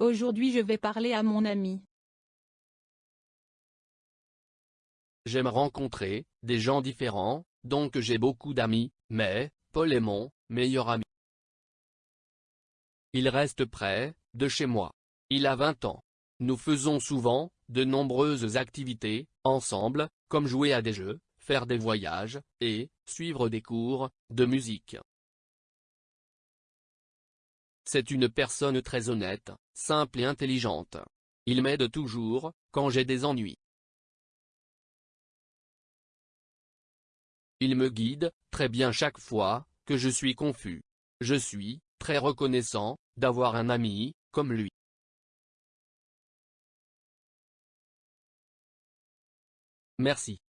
Aujourd'hui je vais parler à mon ami. J'aime rencontrer des gens différents, donc j'ai beaucoup d'amis, mais Paul est mon meilleur ami. Il reste près de chez moi. Il a 20 ans. Nous faisons souvent de nombreuses activités ensemble, comme jouer à des jeux, faire des voyages, et suivre des cours de musique. C'est une personne très honnête, simple et intelligente. Il m'aide toujours, quand j'ai des ennuis. Il me guide, très bien chaque fois, que je suis confus. Je suis, très reconnaissant, d'avoir un ami, comme lui. Merci.